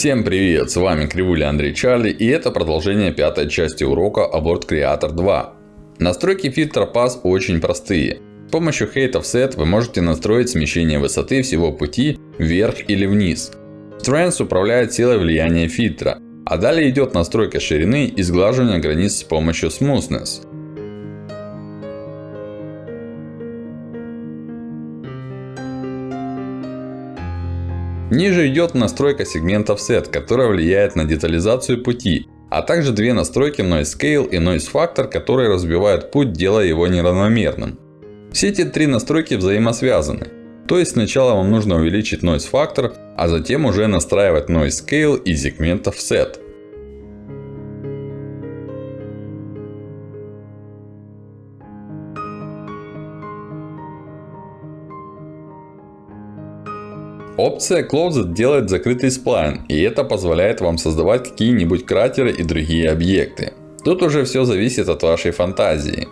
Всем привет, с вами Кривуля Андрей Чарли и это продолжение пятой части урока Abort Creator 2. Настройки фильтра Pass очень простые. С помощью Height Offset вы можете настроить смещение высоты всего пути вверх или вниз. Strength управляет силой влияния фильтра. А далее идет настройка ширины и сглаживания границ с помощью Smoothness. Ниже идет настройка сегмента Offset, которая влияет на детализацию пути. А также две настройки Noise Scale и Noise Factor, которые разбивают путь, делая его неравномерным. Все эти три настройки взаимосвязаны. То есть сначала вам нужно увеличить Noise Factor, а затем уже настраивать Noise Scale и сегмент Offset. Опция Closed делает закрытый сплайн, и это позволяет вам создавать какие-нибудь кратеры и другие объекты. Тут уже все зависит от вашей фантазии.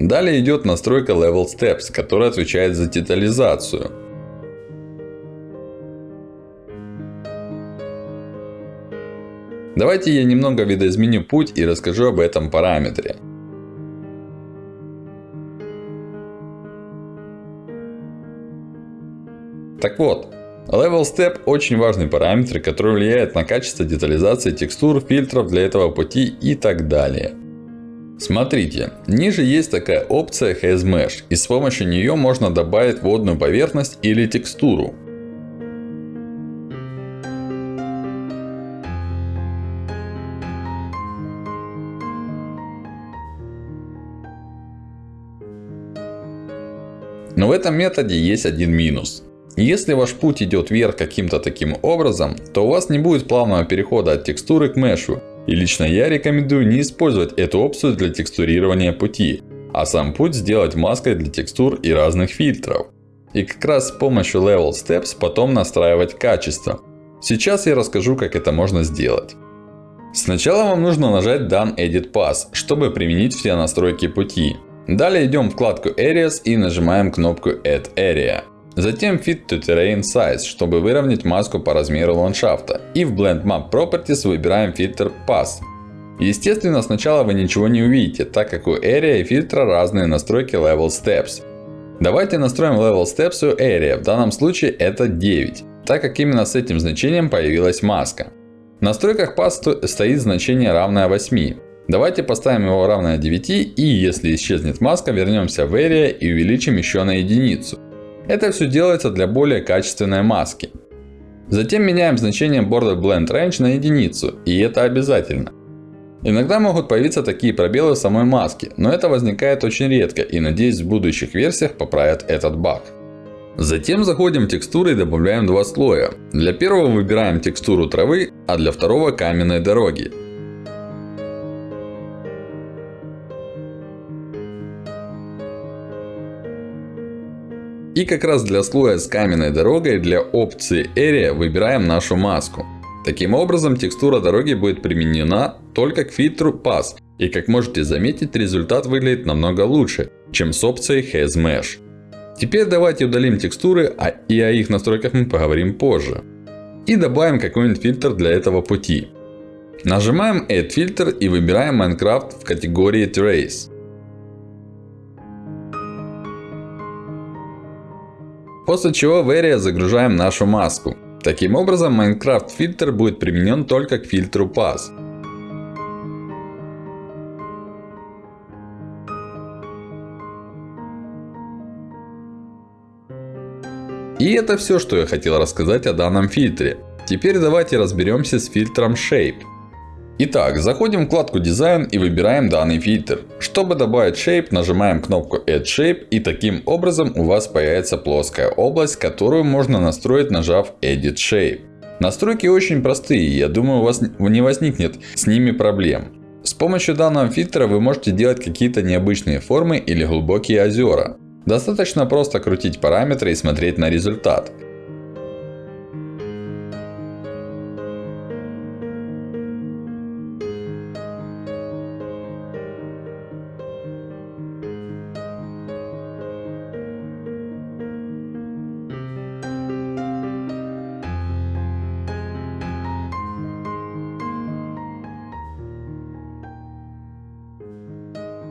Далее идет настройка Level Steps, которая отвечает за детализацию. Давайте я немного видоизменю путь и расскажу об этом параметре. Так вот, Level Step очень важный параметр, который влияет на качество детализации текстур, фильтров для этого пути и так далее. Смотрите, ниже есть такая опция Haze Mesh, и с помощью нее можно добавить водную поверхность или текстуру. Но в этом методе есть один минус. Если ваш путь идет вверх каким-то таким образом, то у вас не будет плавного перехода от текстуры к мешу. И лично я рекомендую не использовать эту опцию для текстурирования пути. А сам путь сделать маской для текстур и разных фильтров. И как раз с помощью Level Steps потом настраивать качество. Сейчас я расскажу как это можно сделать. Сначала вам нужно нажать Done Edit Pass, чтобы применить все настройки пути. Далее идем в вкладку Areas и нажимаем кнопку Add Area. Затем Fit to Terrain Size, чтобы выровнять маску по размеру ландшафта. И в Blend Map Properties выбираем фильтр Pass. Естественно, сначала вы ничего не увидите, так как у Area и фильтра разные настройки Level Steps. Давайте настроим Level Steps у Area, в данном случае это 9. Так как именно с этим значением появилась маска. В настройках Pass стоит значение равное 8. Давайте поставим его равное 9 и если исчезнет маска, вернемся в Area и увеличим еще на единицу. Это все делается для более качественной маски. Затем меняем значение Border Blend Range на единицу. И это обязательно. Иногда могут появиться такие пробелы в самой маске. Но это возникает очень редко. И надеюсь в будущих версиях поправят этот баг. Затем заходим в текстуры и добавляем два слоя. Для первого выбираем текстуру травы, а для второго каменной дороги. И как раз для слоя с каменной дорогой для опции Area выбираем нашу маску. Таким образом текстура дороги будет применена только к фильтру Pass. И как можете заметить результат выглядит намного лучше, чем с опцией Haze Mesh. Теперь давайте удалим текстуры, а и о их настройках мы поговорим позже. И добавим какой-нибудь фильтр для этого пути. Нажимаем Add Filter и выбираем Minecraft в категории Trace. После чего в Area загружаем нашу маску. Таким образом, Minecraft фильтр будет применен только к фильтру Pass. И это все, что я хотел рассказать о данном фильтре. Теперь давайте разберемся с фильтром Shape. Итак, заходим в вкладку Design и выбираем данный фильтр. Чтобы добавить Shape, нажимаем кнопку Add Shape. И таким образом у вас появится плоская область, которую можно настроить, нажав Edit Shape. Настройки очень простые, я думаю у вас не возникнет с ними проблем. С помощью данного фильтра вы можете делать какие-то необычные формы или глубокие озера. Достаточно просто крутить параметры и смотреть на результат.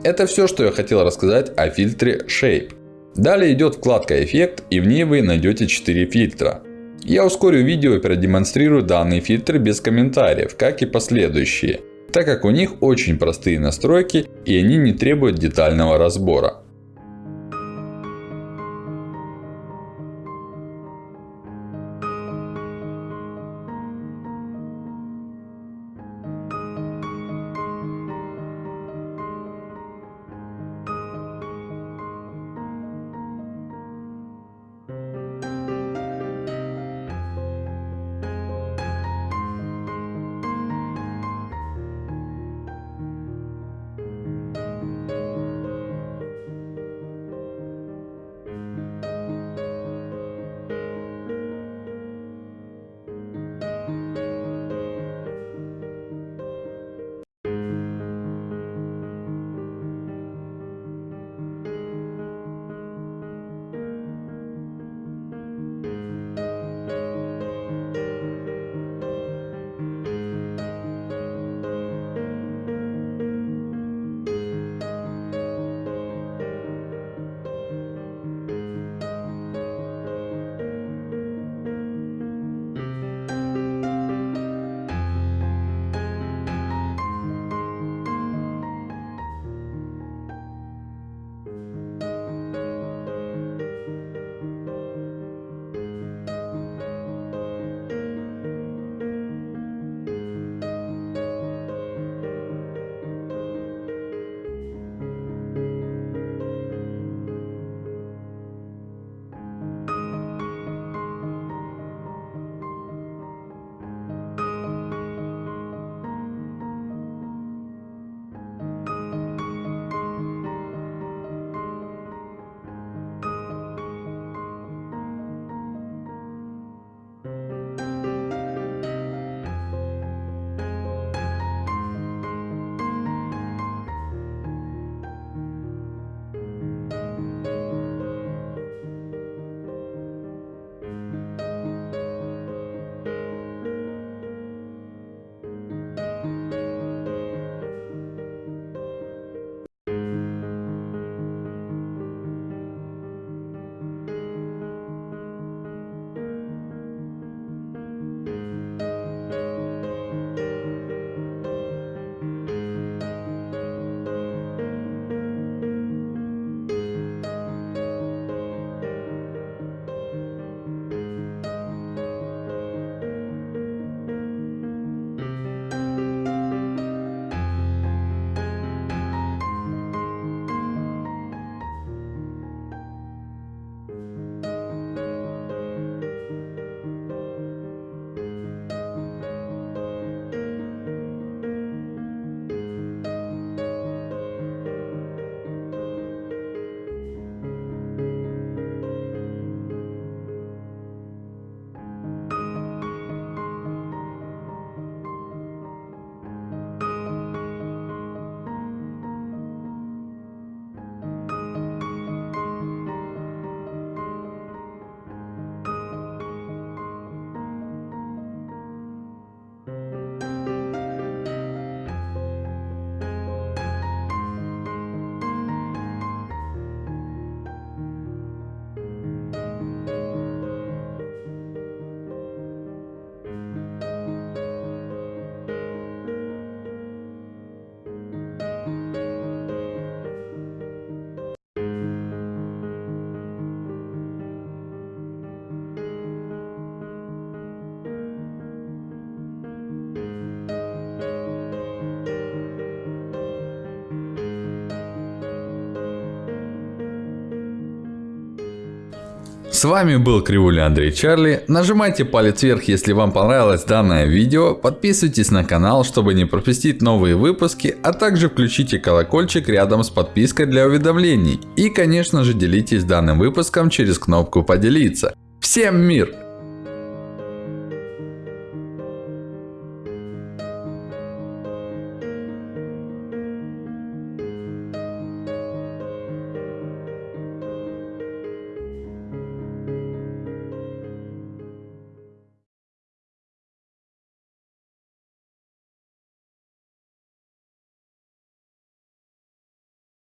Это все, что я хотел рассказать о фильтре Shape. Далее идет вкладка эффект и в ней вы найдете 4 фильтра. Я ускорю видео и продемонстрирую данный фильтр без комментариев, как и последующие. Так как у них очень простые настройки и они не требуют детального разбора. С вами был Кривуля Андрей Чарли. Нажимайте палец вверх, если вам понравилось данное видео. Подписывайтесь на канал, чтобы не пропустить новые выпуски. А также включите колокольчик рядом с подпиской для уведомлений. И конечно же делитесь данным выпуском через кнопку поделиться. Всем мир!